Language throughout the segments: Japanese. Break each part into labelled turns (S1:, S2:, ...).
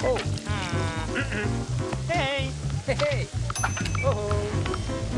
S1: Oh.
S2: Mm -mm. Hey.
S3: Hey.
S1: hey.
S2: Oh.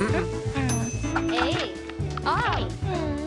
S2: A.
S1: R.
S2: Oh.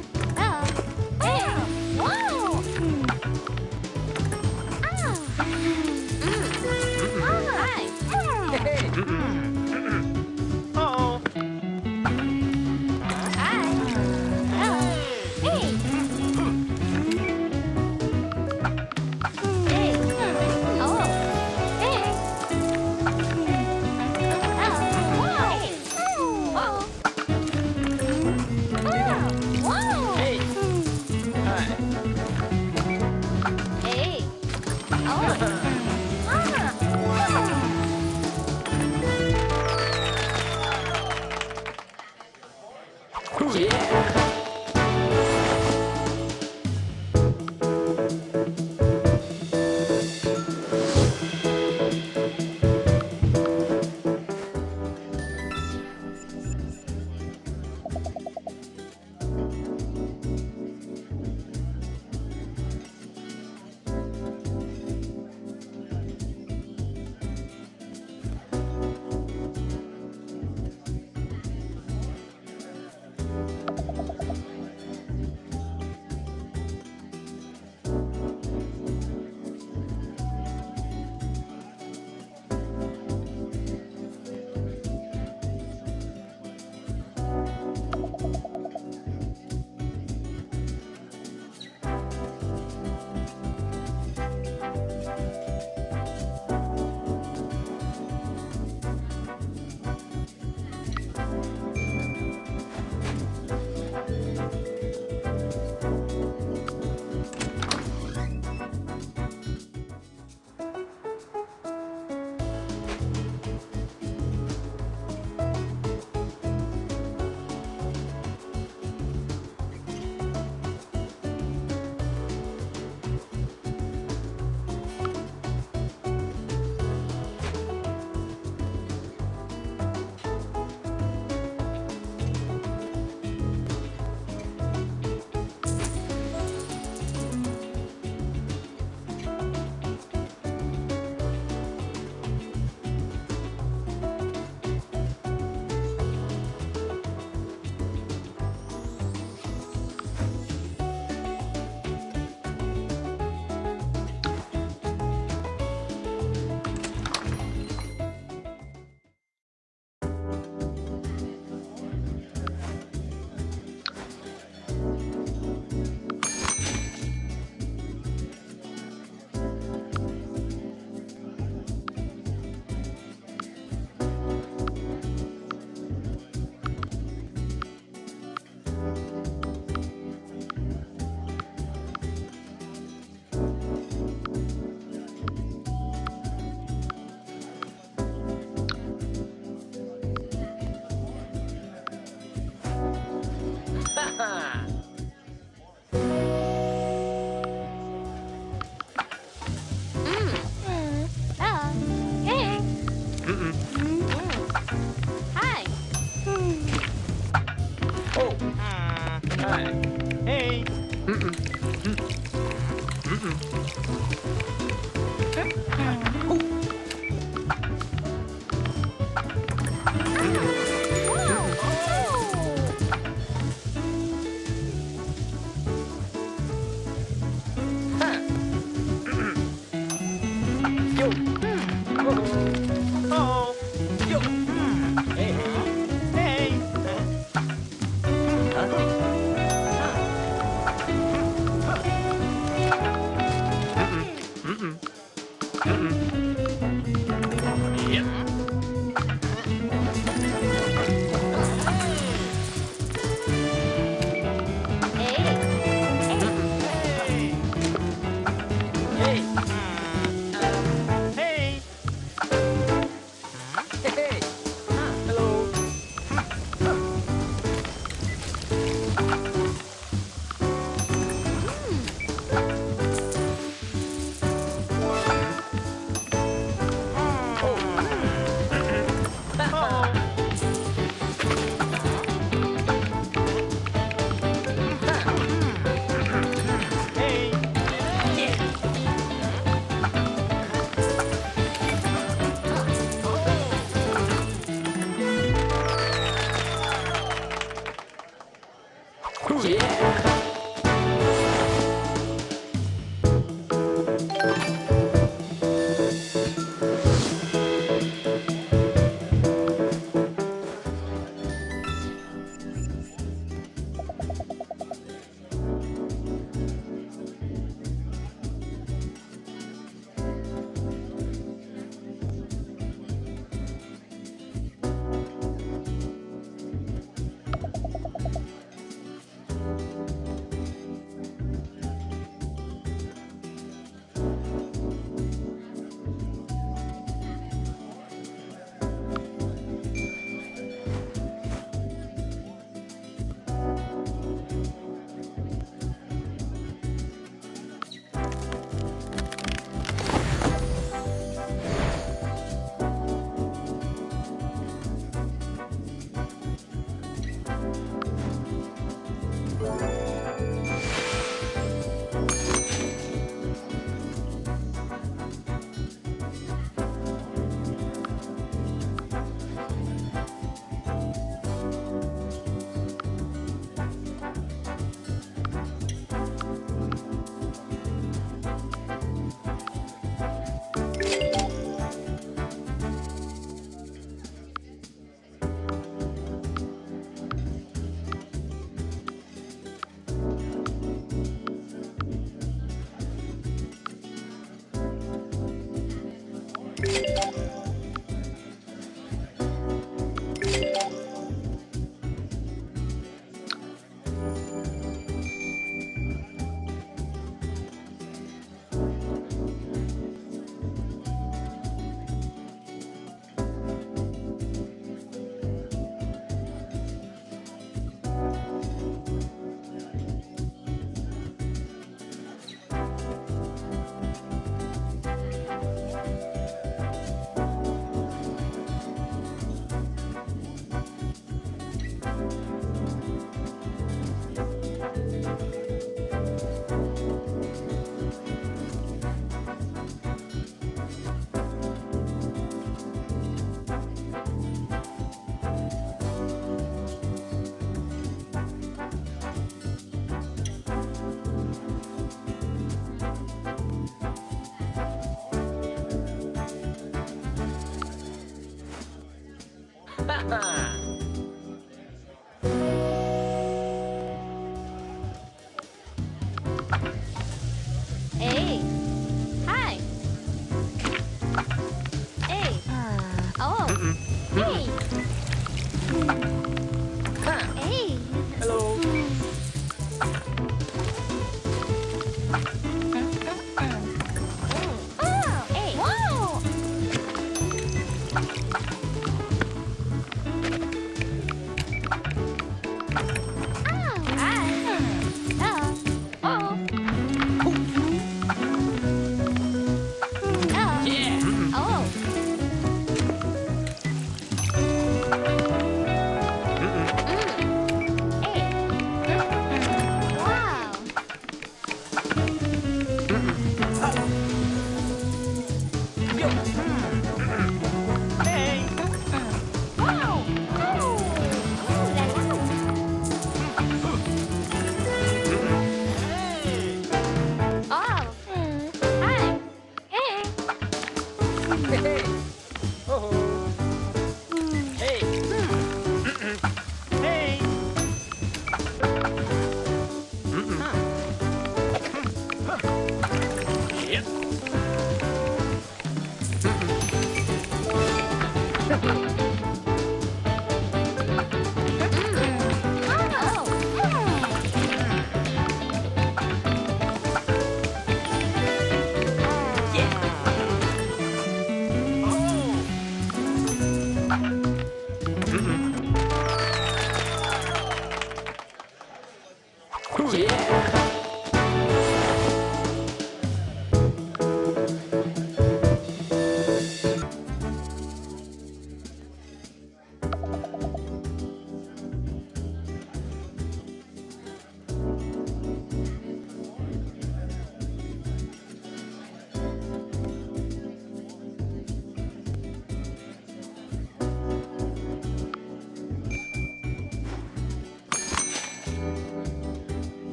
S1: Ha ha!